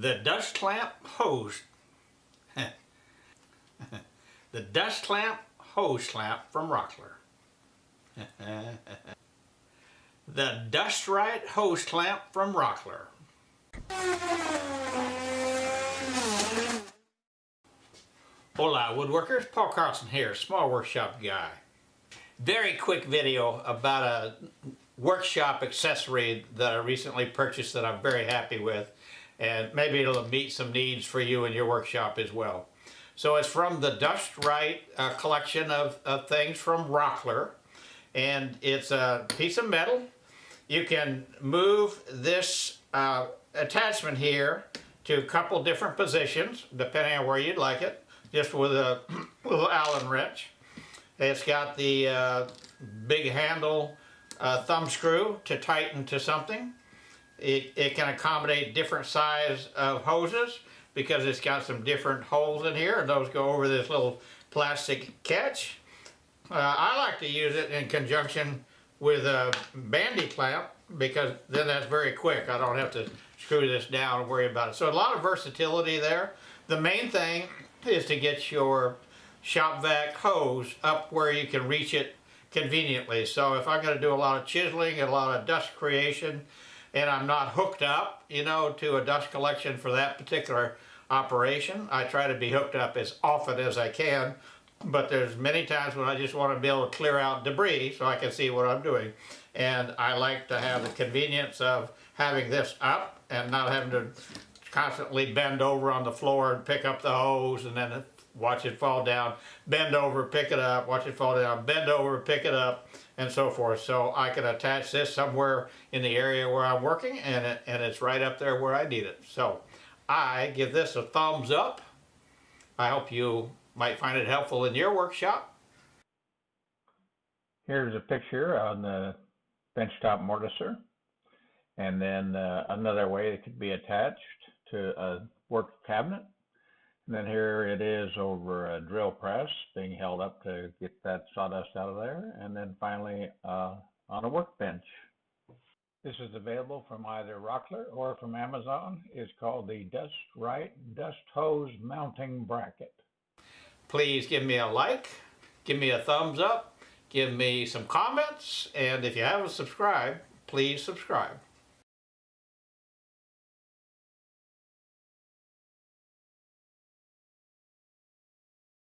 The dust clamp hose. the dust clamp hose clamp from Rockler. the Dust Right hose clamp from Rockler. Hola woodworkers, Paul Carlson here, small workshop guy. Very quick video about a workshop accessory that I recently purchased that I'm very happy with and maybe it'll meet some needs for you in your workshop as well. So it's from the Dust Right uh, collection of, of things from Rockler and it's a piece of metal. You can move this uh, attachment here to a couple different positions depending on where you'd like it just with a little Allen wrench. It's got the uh, big handle uh, thumb screw to tighten to something. It, it can accommodate different size of hoses because it's got some different holes in here and those go over this little plastic catch. Uh, I like to use it in conjunction with a bandy clamp because then that's very quick. I don't have to screw this down and worry about it. So a lot of versatility there. The main thing is to get your shop vac hose up where you can reach it conveniently. So if I'm going to do a lot of chiseling and a lot of dust creation and I'm not hooked up, you know, to a dust collection for that particular operation, I try to be hooked up as often as I can. But there's many times when I just want to be able to clear out debris so I can see what I'm doing. And I like to have the convenience of having this up and not having to constantly bend over on the floor and pick up the hose and then watch it fall down, bend over, pick it up, watch it fall down, bend over, pick it up, and so forth. So I can attach this somewhere in the area where I'm working and, it, and it's right up there where I need it. So I give this a thumbs up. I hope you might find it helpful in your workshop. Here's a picture on the benchtop mortiser. And then uh, another way it could be attached to a work cabinet. And then here it is over a drill press being held up to get that sawdust out of there. And then finally uh, on a workbench. This is available from either Rockler or from Amazon. It's called the Dust Right Dust Hose Mounting Bracket. Please give me a like, give me a thumbs up, give me some comments, and if you haven't subscribed, please subscribe.